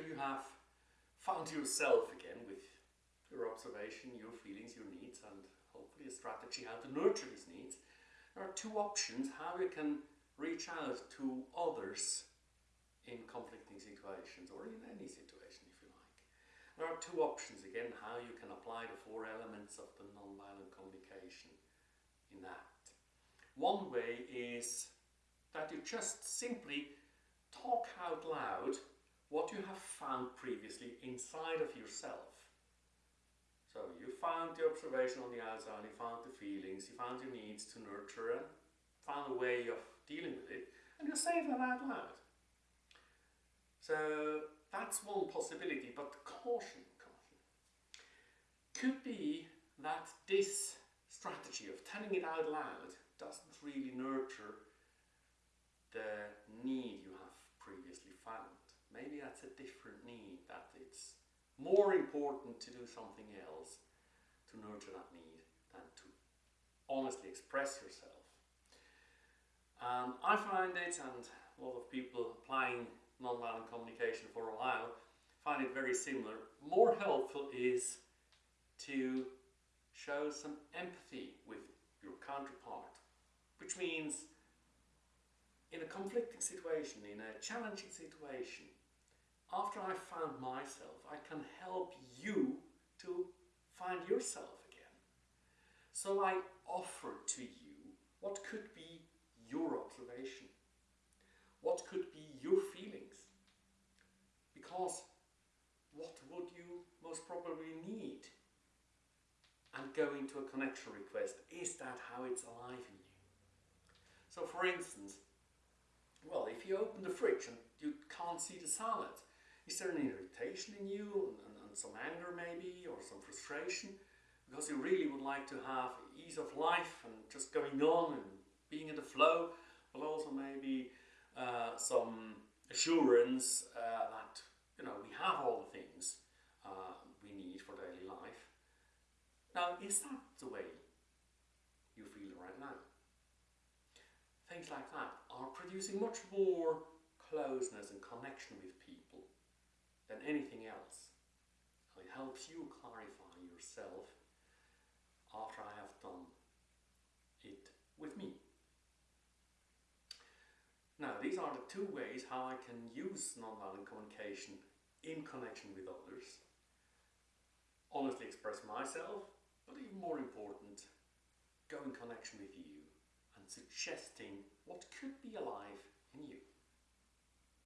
after you have found yourself again with your observation, your feelings, your needs, and hopefully a strategy how to nurture these needs, there are two options how you can reach out to others in conflicting situations or in any situation if you like. There are two options again how you can apply the four elements of the nonviolent communication in that. One way is that you just simply talk out loud what you have found previously inside of yourself. So you found the observation on the outside, you found the feelings, you found your needs to nurture and found a way of dealing with it, and you say that out loud. So that's one possibility, but caution, caution. Could be that this strategy of telling it out loud doesn't really nurture the need you have previously found. Maybe that's a different need, that it's more important to do something else to nurture that need than to honestly express yourself. And I find it, and a lot of people applying nonviolent communication for a while find it very similar. More helpful is to show some empathy with your counterpart, which means in a conflicting situation, in a challenging situation, after I found myself, I can help you to find yourself again. So I offer to you what could be your observation, what could be your feelings, because what would you most probably need? And go into a connection request, is that how it's alive in you? So for instance, well, if you open the fridge and you can't see the salad, is there an irritation in you and, and, and, some anger maybe or some frustration? Because you really would like to have ease of life and just going on and being in the flow, but also maybe uh, some assurance uh, that you know we have all the things uh, we need for daily life. Now, is that the way you feel right now? Things like that are producing much more closeness and connection with people than anything else. It helps you clarify yourself after I have done it with me. Now, these are the two ways how I can use nonviolent communication in connection with others. Honestly express myself, but even more important, go in connection with you and suggesting what could be alive in you.